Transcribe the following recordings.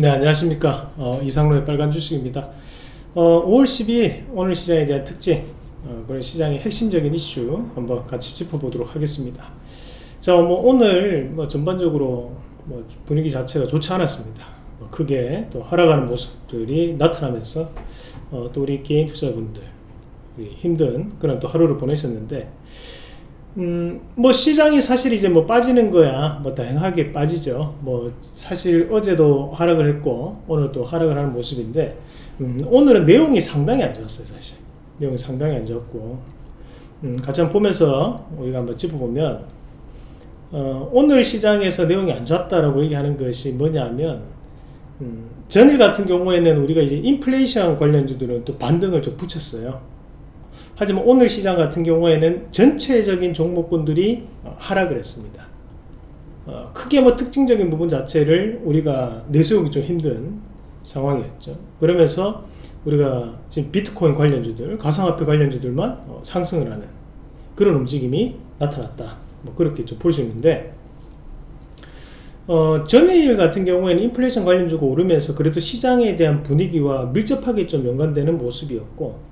네 안녕하십니까. 어, 이상로의 빨간 주식입니다. 어, 5월 12일 오늘 시장에 대한 특징 어, 그런 시장의 핵심적인 이슈 한번 같이 짚어보도록 하겠습니다. 자뭐 오늘 뭐 전반적으로 뭐 분위기 자체가 좋지 않았습니다. 뭐 크게 또 하락하는 모습들이 나타나면서 어, 또 우리 개인 투자분들 힘든 그런 또 하루를 보내셨는데 음, 뭐 시장이 사실 이제 뭐 빠지는 거야. 뭐 다양하게 빠지죠. 뭐 사실 어제도 하락을 했고 오늘 또 하락을 하는 모습인데 음, 오늘은 내용이 상당히 안 좋았어요 사실. 내용이 상당히 안 좋았고. 음, 같이 한번 보면서 우리가 한번 짚어보면 어, 오늘 시장에서 내용이 안 좋았다라고 얘기하는 것이 뭐냐면 음, 전일 같은 경우에는 우리가 이제 인플레이션 관련주들은 또 반등을 좀 붙였어요 하지만 오늘 시장 같은 경우에는 전체적인 종목군들이 어, 하락을 했습니다. 어, 크게 뭐 특징적인 부분 자체를 우리가 내세우기 좀 힘든 상황이었죠. 그러면서 우리가 지금 비트코인 관련주들, 가상화폐 관련주들만 어, 상승을 하는 그런 움직임이 나타났다. 뭐 그렇게 좀 볼 수 있는데 어, 전일 같은 경우에는 인플레이션 관련주가 오르면서 그래도 시장에 대한 분위기와 밀접하게 좀 연관되는 모습이었고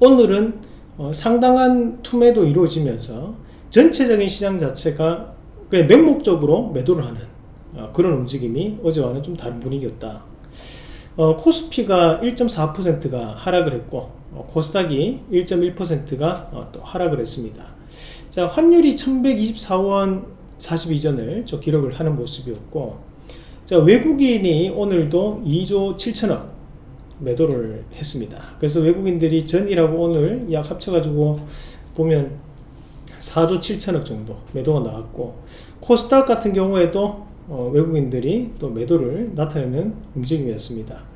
오늘은 어, 상당한 투매도 이루어지면서 전체적인 시장 자체가 그냥 맹목적으로 매도를 하는 어, 그런 움직임이 어제와는 좀 다른 분위기였다. 어, 코스피가 1.4%가 하락을 했고 어, 코스닥이 1.1%가 어, 또 하락을 했습니다. 자 환율이 1124원 42전을 저 기록을 하는 모습이었고 자 외국인이 오늘도 2조 7천억 매도를 했습니다. 그래서 외국인들이 전이라고 오늘 약 합쳐가지고 보면 4조 7천억 정도 매도가 나왔고 코스닥 같은 경우에도 어, 외국인들이 또 매도를 나타내는 움직임이었습니다.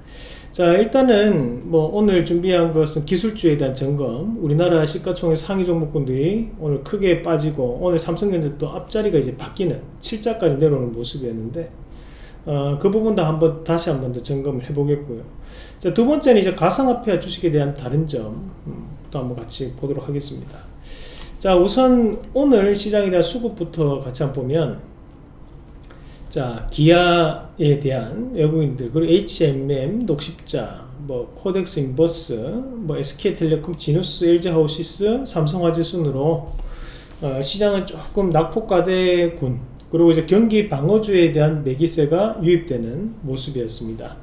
자 일단은 뭐 오늘 준비한 것은 기술주에 대한 점검 우리나라 시가총액 상위 종목군들이 오늘 크게 빠지고 오늘 삼성전자 또 앞자리가 이제 바뀌는 7자까지 내려오는 모습이었는데 어, 그 부분도 한번 다시 한번 더 점검을 해 보겠고요. 자, 두 번째는 이제 가상화폐 주식에 대한 다른 점도 음, 한번 같이 보도록 하겠습니다. 자 우선 오늘 시장에 대한 수급부터 같이 한번 보면 자 기아에 대한 외국인들 그리고 HMM 녹십자 뭐 KODEX 인버스 뭐 SK텔레콤 지누스 LG하우시스 삼성화재 순으로 어, 시장은 조금 낙폭과대군 그리고 이제 경기 방어주에 대한 매기세가 유입되는 모습이었습니다.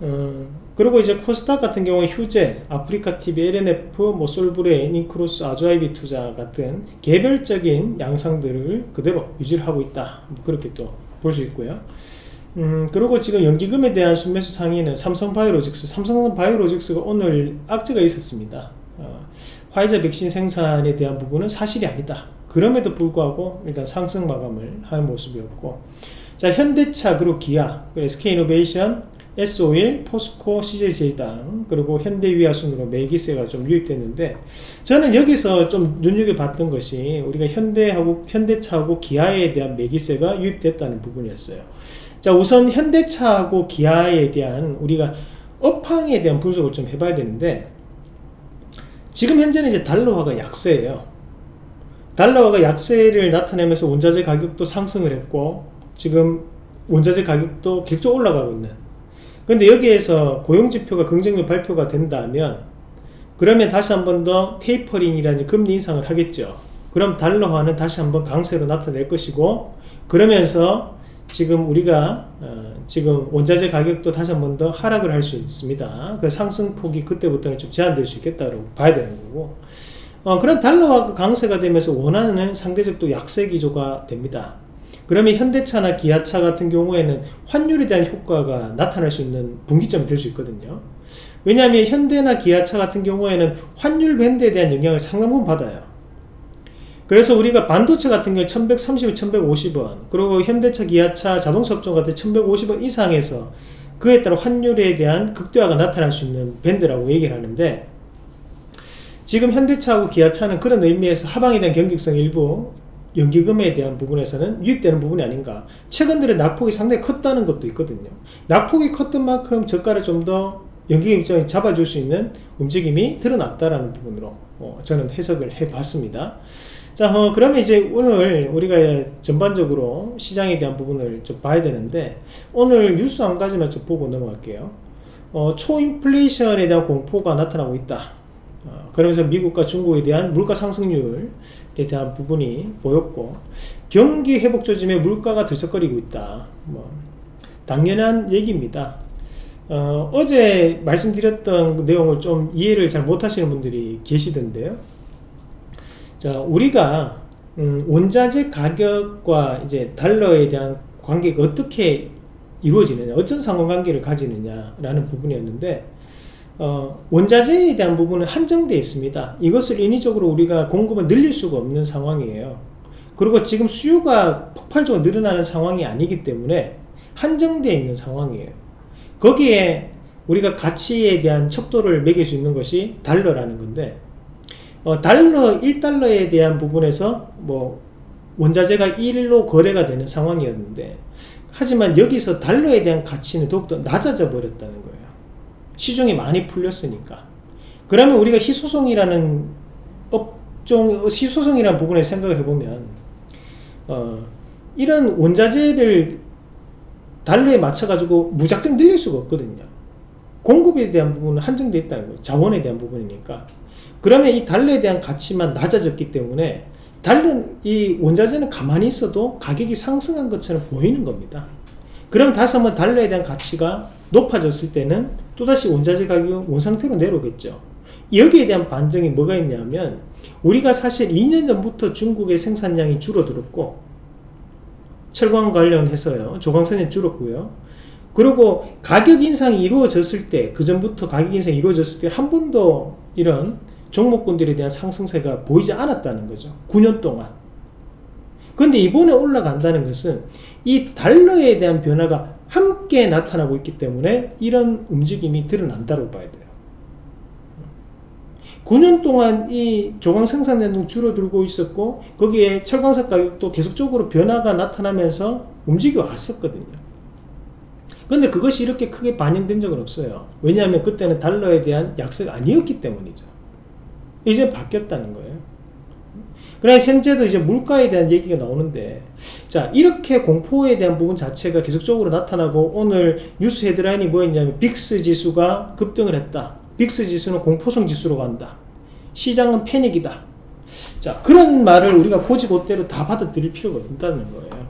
어, 그리고 이제 코스닥 같은 경우 휴젤, 아프리카 TV, L&F, 뭐 솔브레인, 인크로스, 아주IB 투자 같은 개별적인 양상들을 그대로 유지를 하고 있다. 뭐 그렇게 또 볼 수 있고요. 음, 그리고 지금 연기금에 대한 순매수 상위는 삼성바이오로직스, 삼성바이오로직스가 오늘 악재가 있었습니다. 어, 화이자 백신 생산에 대한 부분은 사실이 아니다. 그럼에도 불구하고 일단 상승 마감을 하는 모습이었고 자 현대차 그리고 기아 그리고 SK이노베이션 S51, 포스코, CJ제당 그리고 현대위아 순으로 매기세가 좀 유입됐는데 저는 여기서 좀 눈여겨봤던 것이 우리가 현대하고 현대차하고 기아에 대한 매기세가 유입됐다는 부분이었어요. 자 우선 현대차하고 기아에 대한 우리가 업황에 대한 분석을 좀 해봐야 되는데 지금 현재는 이제 달러화가 약세예요 달러화가 약세를 나타내면서 원자재 가격도 상승을 했고 지금 원자재 가격도 계속 올라가고 있는. 근데 여기에서 고용지표가 긍정적 발표가 된다면 그러면 다시 한 번 더 테이퍼링이라는 금리 인상을 하겠죠. 그럼 달러화는 다시 한번 강세로 나타낼 것이고 그러면서 지금 우리가 어, 지금 원자재 가격도 다시 한번 더 하락을 할 수 있습니다. 그 상승폭이 그때부터는 좀 제한될 수 있겠다고 봐야 되는 거고 어, 그런 달러화 강세가 되면서 원하는 상대적 또 약세 기조가 됩니다. 그러면 현대차나 기아차 같은 경우에는 환율에 대한 효과가 나타날 수 있는 분기점이 될 수 있거든요. 왜냐하면 현대나 기아차 같은 경우에는 환율 밴드에 대한 영향을 상당 부분 받아요. 그래서 우리가 반도체 같은 경우 1130원, 1150원 그리고 현대차, 기아차, 자동차 업종 같은 1150원 이상에서 그에 따라 환율에 대한 극대화가 나타날 수 있는 밴드라고 얘기를 하는데 지금 현대차하고 기아차는 그런 의미에서 하방에 대한 경직성 일부 연기금에 대한 부분에서는 유입되는 부분이 아닌가 최근 들에 낙폭이 상당히 컸다는 것도 있거든요 낙폭이 컸던 만큼 저가를 좀 더 연기금 입장에 잡아줄 수 있는 움직임이 드러났다라는 부분으로 어, 저는 해석을 해 봤습니다 자, 어, 그러면 이제 오늘 우리가 전반적으로 시장에 대한 부분을 좀 봐야 되는데 오늘 뉴스 한 가지만 좀 보고 넘어갈게요. 어, 초인플레이션에 대한 공포가 나타나고 있다. 어, 그러면서 미국과 중국에 대한 물가 상승률에 대한 부분이 보였고 경기 회복 조짐에 물가가 들썩거리고 있다. 뭐 당연한 얘기입니다. 어, 제 말씀드렸던 내용을 좀 이해를 잘 못하시는 분들이 계시던데요. 자, 우리가 음, 원자재 가격과 이제 달러에 대한 관계가 어떻게 이루어지느냐, 어떤 상호관계를 가지느냐라는 부분이었는데 어, 원자재에 대한 부분은 한정되어 있습니다. 이것을 인위적으로 우리가 공급을 늘릴 수가 없는 상황이에요. 그리고 지금 수요가 폭발적으로 늘어나는 상황이 아니기 때문에 한정되어 있는 상황이에요. 거기에 우리가 가치에 대한 척도를 매길 수 있는 것이 달러라는 건데 어, 달러 1달러에 대한 부분에서 뭐 원자재가 1로 거래가 되는 상황이었는데 하지만 여기서 달러에 대한 가치는 더욱더 낮아져 버렸다는 거예요 시중이 많이 풀렸으니까. 그러면 우리가 희소성이라는 업종 희소성이라는 부분에 생각을 해보면 어, 이런 원자재를 달러에 맞춰 가지고 무작정 늘릴 수가 없거든요. 공급에 대한 부분은 한정되어 있다는 거예요. 자원에 대한 부분이니까. 그러면 이 달러에 대한 가치만 낮아졌기 때문에 달러 이 원자재는 가만히 있어도 가격이 상승한 것처럼 보이는 겁니다. 그럼 다시 한번 달러에 대한 가치가 높아졌을 때는 또다시 원자재 가격은 원상태로 내려오겠죠. 여기에 대한 반등이 뭐가 있냐면 우리가 사실 2년 전부터 중국의 생산량이 줄어들었고 철강 관련해서요. 조광선이 줄었고요. 그리고 가격 인상이 이루어졌을 때 그 전부터 가격 인상이 이루어졌을 때 한 번도 이런 종목군들에 대한 상승세가 보이지 않았다는 거죠. 9년 동안. 근데 이번에 올라간다는 것은 이 달러에 대한 변화가 함께 나타나고 있기 때문에 이런 움직임이 드러난다고 봐야 돼요. 9년 동안 이 조강 생산량도 줄어들고 있었고 거기에 철광석 가격도 계속적으로 변화가 나타나면서 움직여 왔었거든요. 근데 그것이 이렇게 크게 반영된 적은 없어요. 왜냐하면 그때는 달러에 대한 약세가 아니었기 때문이죠. 이제 바뀌었다는 거예요 그래 현재도 이제 물가에 대한 얘기가 나오는데 자 이렇게 공포에 대한 부분 자체가 계속적으로 나타나고 오늘 뉴스 헤드라인이 뭐였냐면 빅스 지수가 급등을 했다. 빅스 지수는 공포성 지수로 간다. 시장은 패닉이다. 자 그런 말을 우리가 고지고대로 다 받아들일 필요가 없다는 거예요.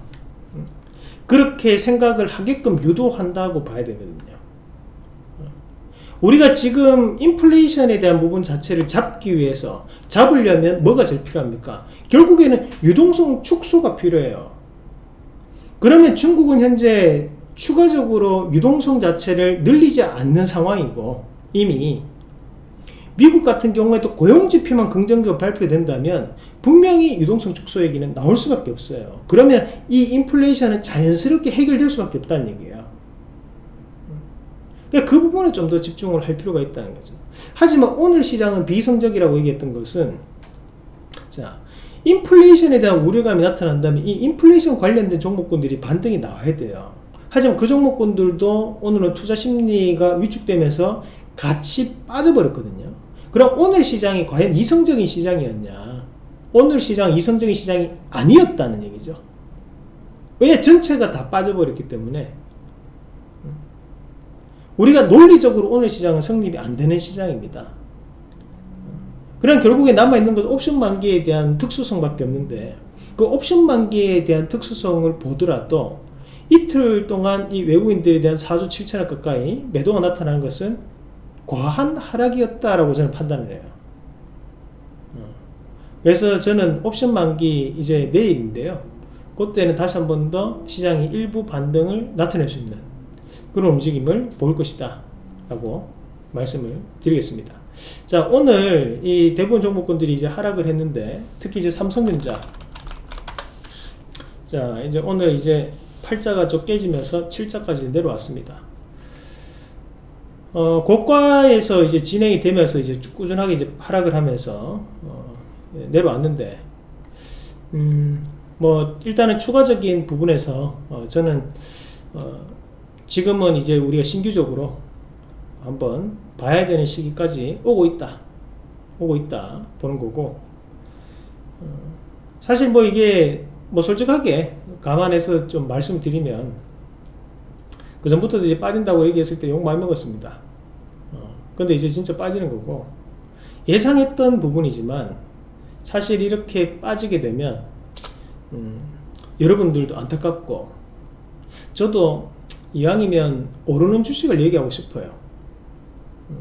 그렇게 생각을 하게끔 유도한다고 봐야 되거든요 우리가 지금 인플레이션에 대한 부분 자체를 잡기 위해서 잡으려면 뭐가 제일 필요합니까? 결국에는 유동성 축소가 필요해요. 그러면 중국은 현재 추가적으로 유동성 자체를 늘리지 않는 상황이고 이미 미국 같은 경우에도 고용지표만 긍정적으로 발표된다면 분명히 유동성 축소 얘기는 나올 수밖에 없어요. 그러면 이 인플레이션은 자연스럽게 해결될 수밖에 없다는 얘기예요. 그러니까 그 부분에 좀 더 집중을 할 필요가 있다는 거죠. 하지만 오늘 시장은 비성적이라고 얘기했던 것은 자 인플레이션에 대한 우려감이 나타난다면 이 인플레이션 관련된 종목군들이 반등이 나와야 돼요. 하지만 그 종목군들도 오늘은 투자 심리가 위축되면서 같이 빠져버렸거든요. 그럼 오늘 시장이 과연 이성적인 시장이었냐? 오늘 시장 이성적인 시장이 아니었다는 얘기죠. 왜냐 전체가 다 빠져버렸기 때문에 우리가 논리적으로 오늘 시장은 성립이 안 되는 시장입니다. 그럼 결국에 남아있는 건 옵션 만기에 대한 특수성밖에 없는데 그 옵션 만기에 대한 특수성을 보더라도 이틀 동안 이 외국인들에 대한 4조 7천억 가까이 매도가 나타나는 것은 과한 하락이었다라고 저는 판단을 해요. 그래서 저는 옵션 만기 이제 내일인데요. 그때는 다시 한 번 더 시장이 일부 반등을 나타낼 수 있는 그런 움직임을 볼 것이다 라고 말씀을 드리겠습니다. 자 오늘 이 대부분 종목군들이 이제 하락을 했는데 특히 이제 삼성전자. 자 이제 오늘 이제 8자가 좀 깨지면서 7자까지 내려왔습니다. 어, 고가에서 이제 진행이 되면서 이제 꾸준하게 이제 하락을 하면서 어, 내려왔는데 음, 뭐 일단은 추가적인 부분에서 어, 저는 어, 지금은 이제 우리가 신규적으로 한번 봐야 되는 시기까지 오고 있다. 오고 있다. 보는 거고. 어, 사실 뭐 이게 뭐 솔직하게 감안해서 좀 말씀드리면 그 전부터도 이제 빠진다고 얘기했을 때 욕 많이 먹었습니다. 어, 근데 이제 진짜 빠지는 거고 예상했던 부분이지만 사실 이렇게 빠지게 되면 음, 여러분들도 안타깝고 저도 이왕이면 오르는 주식을 얘기하고 싶어요. 음.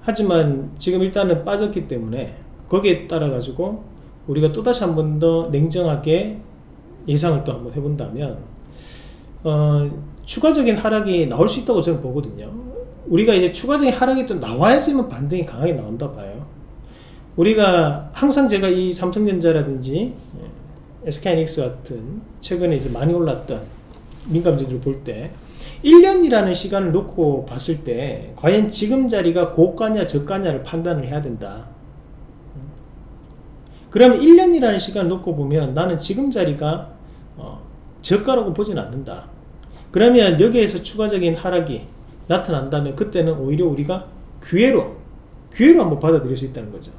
하지만 지금 일단은 빠졌기 때문에 거기에 따라 가지고 우리가 또다시 한 번 더 냉정하게 예상을 또 한번 해본다면 어, 추가적인 하락이 나올 수 있다고 저는 보거든요 우리가 이제 추가적인 하락이 또 나와야지만 반등이 강하게 나온다 봐요 우리가 항상 제가 이 삼성전자라든지 SK이닉스 같은 최근에 이제 많이 올랐던 민감주들을 볼때 1년이라는 시간을 놓고 봤을 때 과연 지금 자리가 고가냐 저가냐를 판단을 해야 된다. 그럼 1년이라는 시간을 놓고 보면 나는 지금 자리가 어, 저가라고 보진 않는다. 그러면 여기에서 추가적인 하락이 나타난다면 그때는 오히려 우리가 기회로 기회로 한번 받아들일 수 있다는 거죠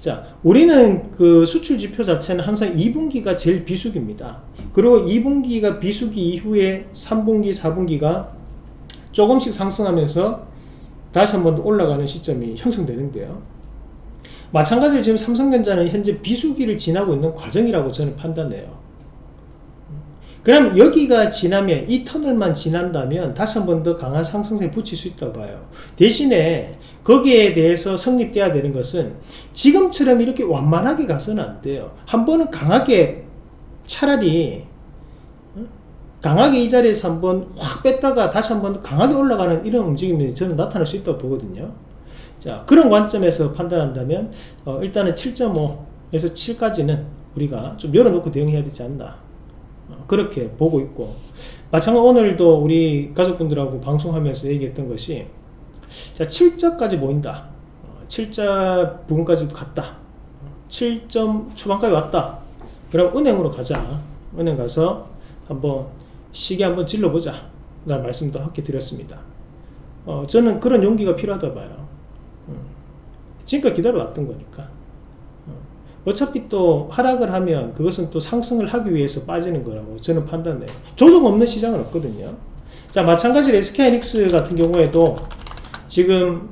자 우리는 그 수출 지표 자체는 항상 2분기가 제일 비수기입니다. 그리고 2분기가 비수기 이후에 3분기 4분기가 조금씩 상승하면서 다시 한번 올라가는 시점이 형성되는데요. 마찬가지로 지금 삼성전자는 현재 비수기를 지나고 있는 과정이라고 저는 판단해요 그럼 여기가 지나면 이 터널만 지난다면 다시 한 번 더 강한 상승세에 붙일 수 있다고 봐요. 대신에 거기에 대해서 성립돼야 되는 것은 지금처럼 이렇게 완만하게 가서는 안 돼요. 한 번은 강하게 차라리 어? 강하게 이 자리에서 한번 확 뺐다가 다시 한번 강하게 올라가는 이런 움직임이 저는 나타날 수 있다고 보거든요. 자 그런 관점에서 판단한다면 어, 일단은 7.5에서 7까지는 우리가 좀 열어놓고 대응해야 되지 않나. 어, 그렇게 보고 있고 마찬가지로 오늘도 우리 가족분들하고 방송하면서 얘기했던 것이 자 7자까지 모인다. 7자 부분까지도 갔다. 7점 초반까지 왔다. 그럼 은행으로 가자. 은행 가서 한번 시계 한번 질러보자. 라는 말씀도 함께 드렸습니다. 어, 저는 그런 용기가 필요하다 봐요. 지금까지 기다려왔던 거니까 어. 어차피 또 하락을 하면 그것은 또 상승을 하기 위해서 빠지는 거라고 저는 판단해요. 조정 없는 시장은 없거든요. 자 마찬가지로 SK이닉스 같은 경우에도 지금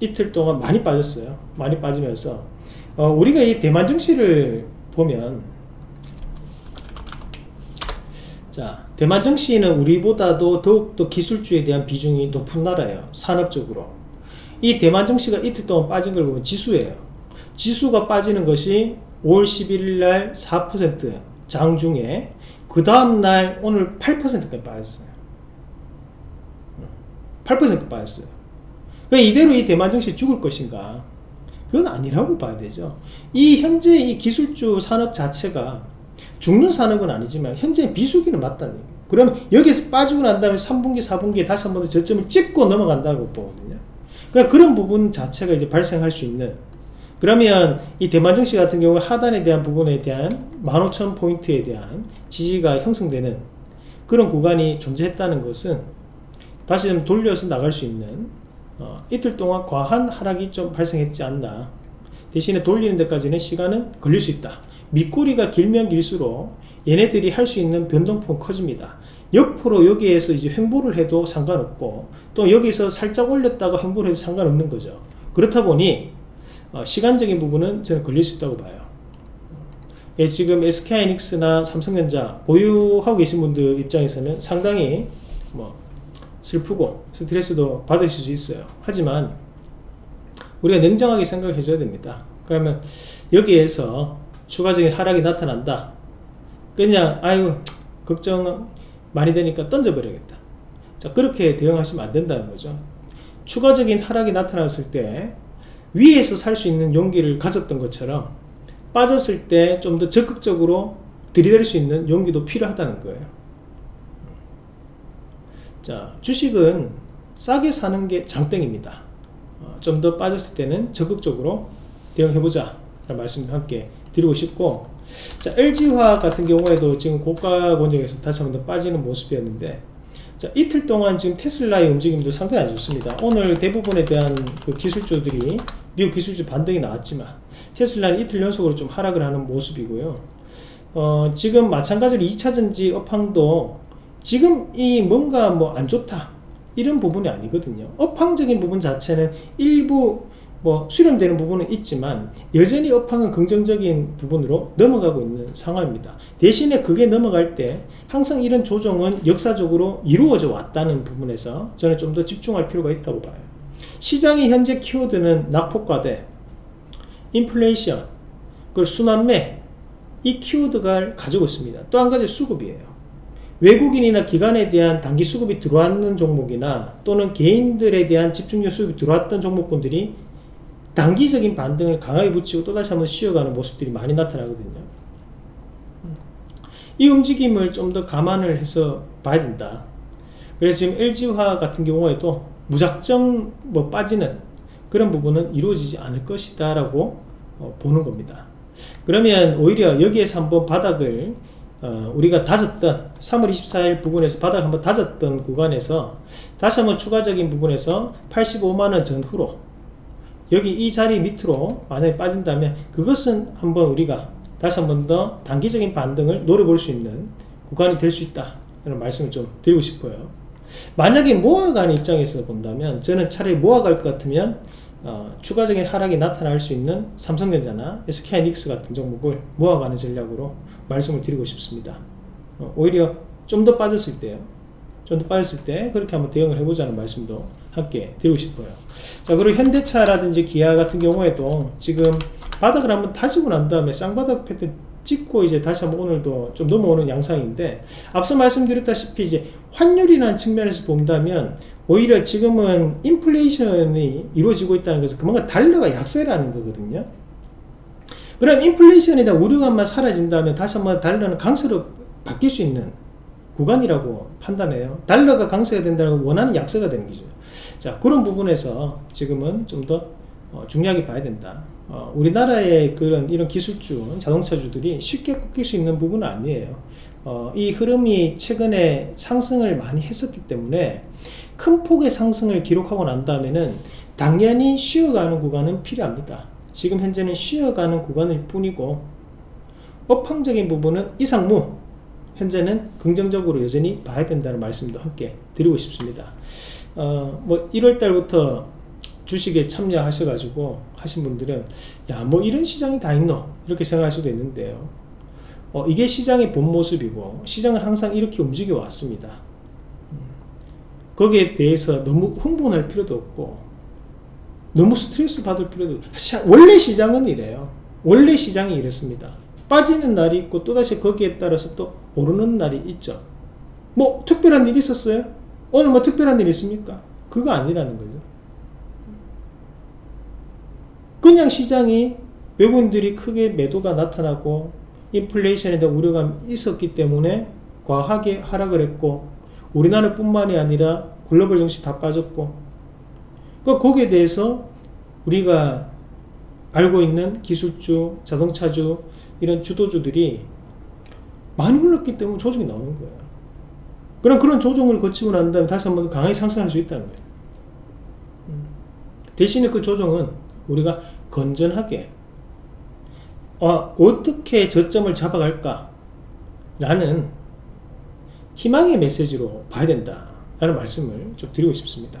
이틀 동안 많이 빠졌어요. 많이 빠지면서. 어, 우리가 이 대만 증시를 보면 자 대만 증시는 우리보다도 더욱더 기술주에 대한 비중이 높은 나라예요. 산업적으로. 이 대만 증시가 이틀 동안 빠진 걸 보면 지수예요. 지수가 빠지는 것이 5월 11일 날 4% 장중에 그 다음날 오늘 8%까지 빠졌어요. 8% 빠졌어요. 그 이대로 이 대만 증시 죽을 것인가? 그건 아니라고 봐야 되죠. 이 현재 이 기술주 산업 자체가 죽는 산업은 아니지만 현재 비수기는 맞다는 얘기예요. 그러면 여기서 빠지고 난 다음에 3분기, 4분기에 다시 한 번 더 저점을 찍고 넘어간다고 보거든요. 그러니까 그런 부분 자체가 이제 발생할 수 있는 그러면 이 대만 증시 같은 경우 하단에 대한 부분에 대한 15,000포인트에 대한 지지가 형성되는 그런 구간이 존재했다는 것은 다시 좀 돌려서 나갈 수 있는 어, 이틀 동안 과한 하락이 좀 발생했지 않나. 대신에 돌리는 데까지는 시간은 걸릴 수 있다. 밑꼬리가 길면 길수록 얘네들이 할 수 있는 변동폭은 커집니다. 옆으로 여기에서 이제 횡보를 해도 상관없고 또 여기서 살짝 올렸다가 횡보를 해도 상관없는 거죠. 그렇다 보니 어, 시간적인 부분은 저는 걸릴 수 있다고 봐요. 예, 지금 SK이닉스나 삼성전자 보유하고 계신 분들 입장에서는 상당히 뭐 슬프고 스트레스도 받으실 수 있어요. 하지만 우리가 냉정하게 생각해 줘야 됩니다. 그러면 여기에서 추가적인 하락이 나타난다. 그냥 아유 걱정 많이 되니까 던져버려야겠다. 자 그렇게 대응하시면 안 된다는 거죠. 추가적인 하락이 나타났을 때 위에서 살 수 있는 용기를 가졌던 것처럼 빠졌을 때 좀 더 적극적으로 들이댈 수 있는 용기도 필요하다는 거예요. 자 주식은 싸게 사는 게 장땡입니다. 어, 좀더 빠졌을 때는 적극적으로 대응해보자 라는 말씀도 함께 드리고 싶고 자 LG화학 같은 경우에도 지금 고가 권역에서 다시 한번 더 빠지는 모습이었는데 자 이틀 동안 지금 테슬라의 움직임도 상당히 안 좋습니다. 오늘 대부분에 대한 그 기술주들이 미국 기술주 반등이 나왔지만 테슬라는 이틀 연속으로 좀 하락을 하는 모습이고요. 어, 지금 마찬가지로 2차전지 업황도 지금 이 뭔가 뭐 안 좋다 이런 부분이 아니거든요. 업황적인 부분 자체는 일부 뭐 수렴되는 부분은 있지만 여전히 업황은 긍정적인 부분으로 넘어가고 있는 상황입니다. 대신에 그게 넘어갈 때 항상 이런 조정은 역사적으로 이루어져 왔다는 부분에서 저는 좀 더 집중할 필요가 있다고 봐요. 시장의 현재 키워드는 낙폭과대, 인플레이션, 그리고 순환매 이 키워드가 가지고 있습니다. 또 한 가지 수급이에요. 외국인이나 기관에 대한 단기 수급이 들어왔는 종목이나 또는 개인들에 대한 집중력 수급이 들어왔던 종목군들이 단기적인 반등을 강하게 붙이고 또다시 한번 쉬어가는 모습들이 많이 나타나거든요. 이 움직임을 좀 더 감안을 해서 봐야 된다. 그래서 지금 LG화 같은 경우에도 무작정 뭐 빠지는 그런 부분은 이루어지지 않을 것이다 라고 어, 보는 겁니다. 그러면 오히려 여기에서 한번 바닥을 어, 우리가 다졌던 3월 24일 부분에서 바닥 한번 다졌던 구간에서 다시 한번 추가적인 부분에서 85만원 전후로 여기 이 자리 밑으로 만약에 빠진다면 그것은 한번 우리가 다시 한번 더 단기적인 반등을 노려볼 수 있는 구간이 될 수 있다 이런 말씀을 좀 드리고 싶어요 만약에 모아가는 입장에서 본다면 저는 차라리 모아갈 것 같으면 어, 추가적인 하락이 나타날 수 있는 삼성전자나 SK하이닉스 같은 종목을 모아가는 전략으로 말씀을 드리고 싶습니다. 어, 오히려 좀 더 빠졌을 때요. 좀 더 빠졌을 때 그렇게 한번 대응을 해보자는 말씀도 함께 드리고 싶어요. 자 그리고 현대차라든지 기아 같은 경우에도 지금 바닥을 한번 다지고 난 다음에 쌍바닥 패턴 찍고 이제 다시 한번 오늘도 좀 넘어오는 양상인데 앞서 말씀드렸다시피 이제 환율이라는 측면에서 본다면 오히려 지금은 인플레이션이 이루어지고 있다는 것은 그만큼 달러가 약세라는 거거든요. 그럼 인플레이션에 대한 우려감만 사라진다면 다시 한번 달러는 강세로 바뀔 수 있는 구간이라고 판단해요. 달러가 강세가 된다는 건 원하는 약세가 되는 거죠. 자 그런 부분에서 지금은 좀더 어, 중요하게 봐야 된다 어, 우리나라의 그런 이런 기술주 자동차주들이 쉽게 꺾일 수 있는 부분은 아니에요. 어, 이 흐름이 최근에 상승을 많이 했었기 때문에 큰 폭의 상승을 기록하고 난 다음에는 당연히 쉬어가는 구간은 필요합니다. 지금 현재는 쉬어가는 구간일 뿐이고 업황적인 부분은 이상무 현재는 긍정적으로 여전히 봐야 된다는 말씀도 함께 드리고 싶습니다. 어, 뭐 1월달부터 주식에 참여하셔가지고 하신 분들은 야 뭐 이런 시장이 다 있노? 이렇게 생각할 수도 있는데요. 어, 이게 시장의 본 모습이고 시장은 항상 이렇게 움직여 왔습니다. 음, 거기에 대해서 너무 흥분할 필요도 없고 너무 스트레스 받을 필요도 없고 원래 시장은 이래요. 원래 시장이 이랬습니다. 빠지는 날이 있고 또다시 거기에 따라서 또 오르는 날이 있죠. 뭐 특별한 일이 있었어요? 오늘 뭐 특별한 일이 있습니까? 그거 아니라는 거죠 그냥 시장이 외국인들이 크게 매도가 나타나고 인플레이션에 대한 우려감이 있었기 때문에 과하게 하락을 했고 우리나라 뿐만이 아니라 글로벌 증시 다 빠졌고 그 거기에 대해서 우리가 알고 있는 기술주, 자동차주 이런 주도주들이 많이 올랐기 때문에 조정이 나오는 거예요 그럼 그런 조정을 거치고 난 다음에 다시 한번 강하게 상승할 수 있다는 거예요 음. 대신에 그 조정은 우리가 건전하게 어, 어떻게 저점을 잡아갈까? 라는 희망의 메시지로 봐야 된다 라는 말씀을 좀 드리고 싶습니다.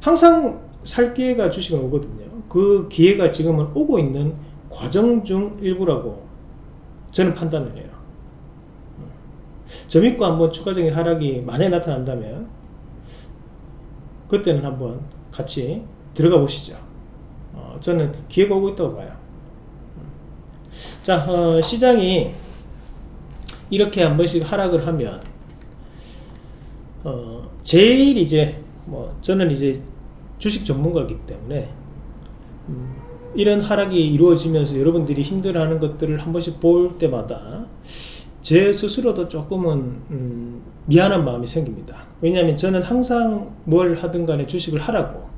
항상 살 기회가 주식은 오거든요. 그 기회가 지금은 오고 있는 과정 중 일부라고 저는 판단을 해요. 저 믿고 한번 추가적인 하락이 만약에 나타난다면 그때는 한번 같이 들어가 보시죠 어, 저는 기회가 오고 있다고 봐요. 자 어, 시장이 이렇게 한 번씩 하락을 하면 어, 제일 이제 뭐 저는 이제 주식 전문가이기 때문에 음, 이런 하락이 이루어지면서 여러분들이 힘들어하는 것들을 한 번씩 볼 때마다 제 스스로도 조금은 음, 미안한 마음이 생깁니다. 왜냐하면 저는 항상 뭘 하든 간에 주식을 하라고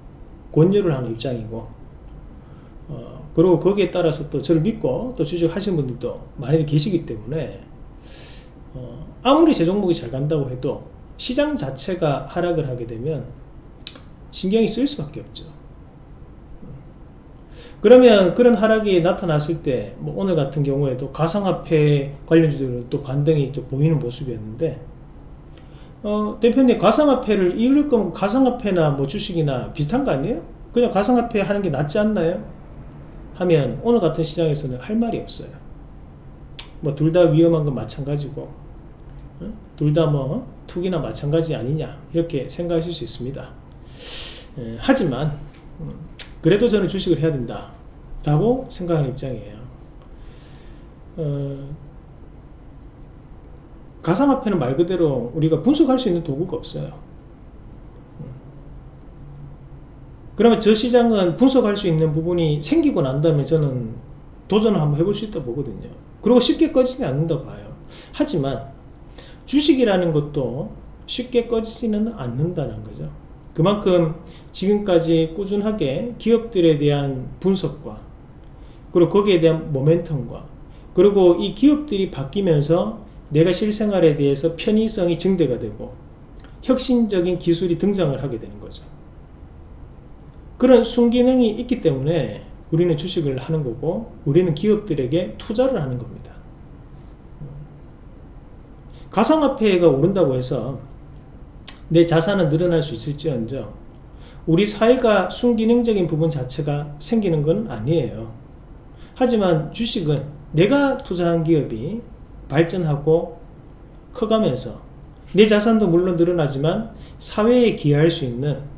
권유를 하는 입장이고 어, 그리고 거기에 따라서 또 저를 믿고 또 주식 하시는 분들도 많이 계시기 때문에 어, 아무리 제 종목이 잘 간다고 해도 시장 자체가 하락을 하게 되면 신경이 쓰일 수밖에 없죠 그러면 그런 하락이 나타났을 때, 뭐 오늘 같은 경우에도 가상화폐 관련주들은 또 반등이 또 보이는 모습이었는데, 어, 대표님 가상화폐를 이룰 거면 가상화폐나 뭐 주식이나 비슷한 거 아니에요? 그냥 가상화폐 하는 게 낫지 않나요? 하면 오늘 같은 시장에서는 할 말이 없어요. 뭐 둘 다 위험한 건 마찬가지고, 둘다 뭐 투기나 마찬가지 아니냐 이렇게 생각하실 수 있습니다. 에, 하지만 음, 그래도 저는 주식을 해야 된다 라고 생각하는 입장이에요 어, 가상화폐는 말 그대로 우리가 분석할 수 있는 도구가 없어요 음. 그러면 저 시장은 분석할 수 있는 부분이 생기고 난 다음에 저는 도전을 한번 해볼 수 있다 보거든요. 그리고 쉽게 꺼지지 않는다 봐요. 하지만 주식이라는 것도 쉽게 꺼지지는 않는다는 거죠. 그만큼 지금까지 꾸준하게 기업들에 대한 분석과 그리고 거기에 대한 모멘텀과 그리고 이 기업들이 바뀌면서 내가 실생활에 대해서 편의성이 증대가 되고 혁신적인 기술이 등장을 하게 되는 거죠. 그런 순기능이 있기 때문에 우리는 주식을 하는 거고 우리는 기업들에게 투자를 하는 겁니다. 가상화폐가 오른다고 해서 내 자산은 늘어날 수 있을지언정 우리 사회가 순기능적인 부분 자체가 생기는 건 아니에요. 하지만 주식은 내가 투자한 기업이 발전하고 커가면서 내 자산도 물론 늘어나지만 사회에 기여할 수 있는 어,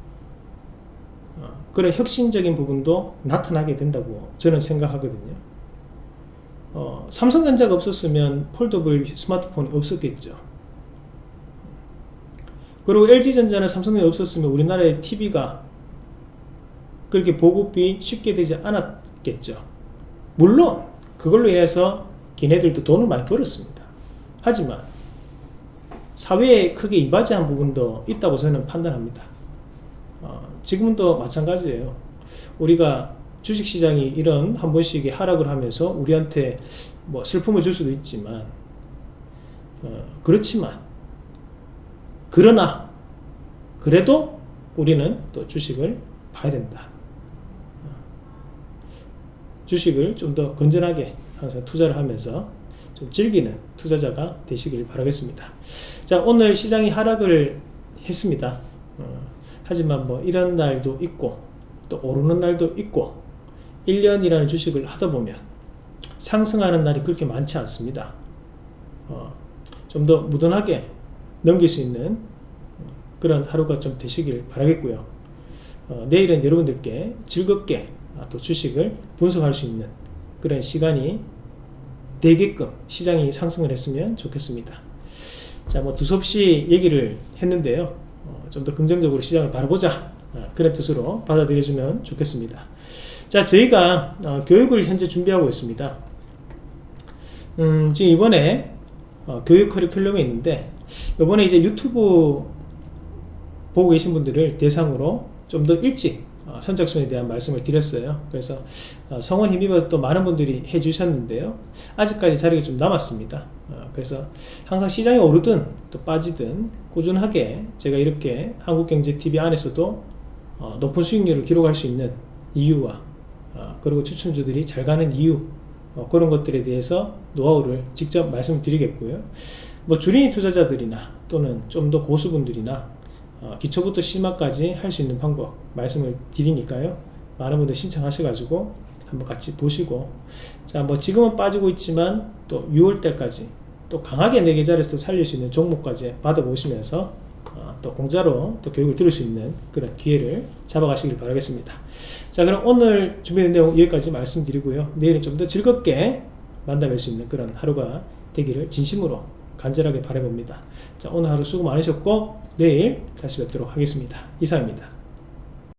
그런 혁신적인 부분도 나타나게 된다고 저는 생각하거든요. 어, 삼성전자가 없었으면 폴더블 스마트폰이 없었겠죠. 그리고 LG전자는 삼성이 없었으면 우리나라의 TV가 그렇게 보급이 쉽게 되지 않았겠죠. 물론 그걸로 인해서 걔네들도 돈을 많이 벌었습니다. 하지만 사회에 크게 이바지한 부분도 있다고 저는 판단합니다. 어, 지금도 마찬가지예요. 우리가 주식시장이 이런 한 번씩의 하락을 하면서 우리한테 뭐 슬픔을 줄 수도 있지만 어, 그렇지만 그러나 그래도 우리는 또 주식을 봐야 된다. 주식을 좀 더 건전하게 항상 투자를 하면서 좀 즐기는 투자자가 되시길 바라겠습니다. 자 오늘 시장이 하락을 했습니다. 어, 하지만 뭐 이런 날도 있고 또 오르는 날도 있고 1년이라는 주식을 하다 보면 상승하는 날이 그렇게 많지 않습니다. 어, 좀 더 무던하게 넘길 수 있는 그런 하루가 좀 되시길 바라겠고요. 어, 내일은 여러분들께 즐겁게 아, 또 주식을 분석할 수 있는 그런 시간이 되게끔 시장이 상승을 했으면 좋겠습니다. 자, 뭐 두섭시 얘기를 했는데요. 어, 좀더 긍정적으로 시장을 바라보자. 어, 그런 뜻으로 받아들여주면 좋겠습니다. 자, 저희가 어, 교육을 현재 준비하고 있습니다. 음, 지금 이번에 어, 교육 커리큘럼이 있는데 이번에 이제 유튜브 보고 계신 분들을 대상으로 좀 더 일찍 어, 선착순에 대한 말씀을 드렸어요. 그래서 어, 성원 힘입어서 또 많은 분들이 해주셨는데요. 아직까지 자리가 좀 남았습니다. 어, 그래서 항상 시장이 오르든 또 빠지든 꾸준하게 제가 이렇게 한국경제TV 안에서도 높은 수익률을 기록할 수 있는 이유와 그리고 추천주들이 잘 가는 이유 그런 것들에 대해서 노하우를 직접 말씀드리겠고요. 뭐 주린이 투자자들이나 또는 좀 더 고수분들이나 어, 기초부터 심화까지 할 수 있는 방법 말씀을 드리니까요 많은 분들 신청하셔가지고 한번 같이 보시고 자 뭐 지금은 빠지고 있지만 또 6월달까지 또 강하게 내 계좌에서 또 살릴 수 있는 종목까지 받아보시면서 어, 또 공짜로 또 교육을 들을 수 있는 그런 기회를 잡아가시길 바라겠습니다. 자 그럼 오늘 준비된 내용 여기까지 말씀드리고요. 내일은 좀 더 즐겁게 만나뵐 수 있는 그런 하루가 되기를 진심으로 간절하게 바라봅니다. 자 오늘 하루 수고 많으셨고 내일 다시 뵙도록 하겠습니다. 이상입니다